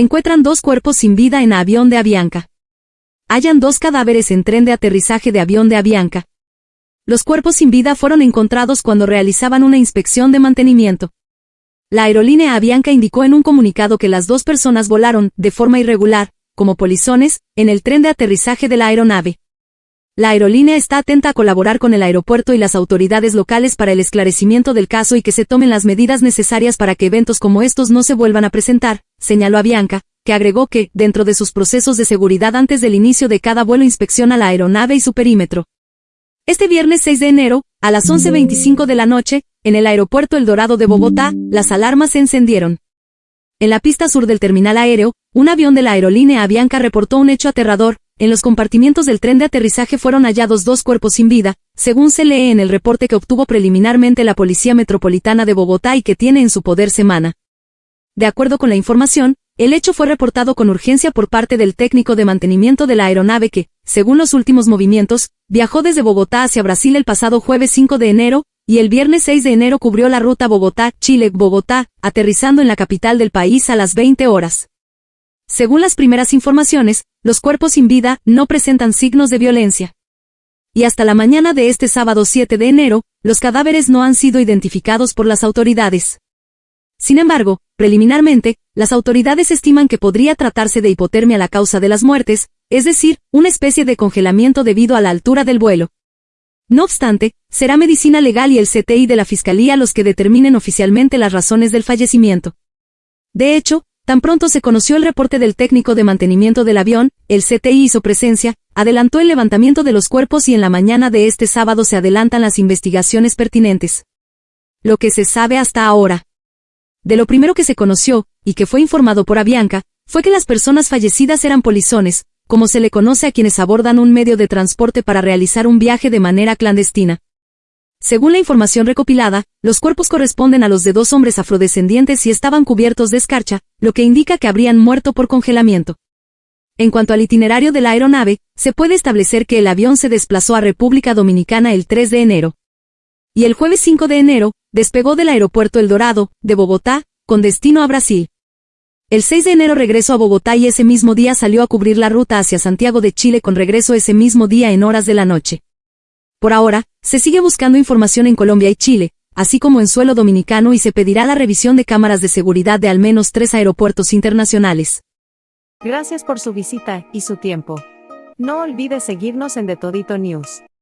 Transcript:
Encuentran dos cuerpos sin vida en avión de Avianca. Hallan dos cadáveres en tren de aterrizaje de avión de Avianca. Los cuerpos sin vida fueron encontrados cuando realizaban una inspección de mantenimiento. La aerolínea Avianca indicó en un comunicado que las dos personas volaron, de forma irregular, como polizones, en el tren de aterrizaje de la aeronave. La aerolínea está atenta a colaborar con el aeropuerto y las autoridades locales para el esclarecimiento del caso y que se tomen las medidas necesarias para que eventos como estos no se vuelvan a presentar, señaló Avianca, que agregó que, dentro de sus procesos de seguridad antes del inicio de cada vuelo inspecciona la aeronave y su perímetro. Este viernes 6 de enero, a las 11.25 de la noche, en el aeropuerto El Dorado de Bogotá, las alarmas se encendieron. En la pista sur del terminal aéreo, un avión de la aerolínea Avianca reportó un hecho aterrador, en los compartimientos del tren de aterrizaje fueron hallados dos cuerpos sin vida, según se lee en el reporte que obtuvo preliminarmente la Policía Metropolitana de Bogotá y que tiene en su poder semana. De acuerdo con la información, el hecho fue reportado con urgencia por parte del técnico de mantenimiento de la aeronave que, según los últimos movimientos, viajó desde Bogotá hacia Brasil el pasado jueves 5 de enero, y el viernes 6 de enero cubrió la ruta Bogotá-Chile-Bogotá, aterrizando en la capital del país a las 20 horas. Según las primeras informaciones, los cuerpos sin vida no presentan signos de violencia. Y hasta la mañana de este sábado 7 de enero, los cadáveres no han sido identificados por las autoridades. Sin embargo, preliminarmente, las autoridades estiman que podría tratarse de hipotermia la causa de las muertes, es decir, una especie de congelamiento debido a la altura del vuelo. No obstante, será medicina legal y el CTI de la Fiscalía los que determinen oficialmente las razones del fallecimiento. De hecho, tan pronto se conoció el reporte del técnico de mantenimiento del avión, el CTI hizo presencia, adelantó el levantamiento de los cuerpos y en la mañana de este sábado se adelantan las investigaciones pertinentes. Lo que se sabe hasta ahora. De lo primero que se conoció, y que fue informado por Avianca, fue que las personas fallecidas eran polizones, como se le conoce a quienes abordan un medio de transporte para realizar un viaje de manera clandestina. Según la información recopilada, los cuerpos corresponden a los de dos hombres afrodescendientes y estaban cubiertos de escarcha, lo que indica que habrían muerto por congelamiento. En cuanto al itinerario de la aeronave, se puede establecer que el avión se desplazó a República Dominicana el 3 de enero. Y el jueves 5 de enero, despegó del aeropuerto El Dorado, de Bogotá, con destino a Brasil. El 6 de enero regresó a Bogotá y ese mismo día salió a cubrir la ruta hacia Santiago de Chile con regreso ese mismo día en horas de la noche. Por ahora, se sigue buscando información en Colombia y Chile, así como en suelo dominicano y se pedirá la revisión de cámaras de seguridad de al menos tres aeropuertos internacionales. Gracias por su visita y su tiempo. No olvide seguirnos en The Todito News.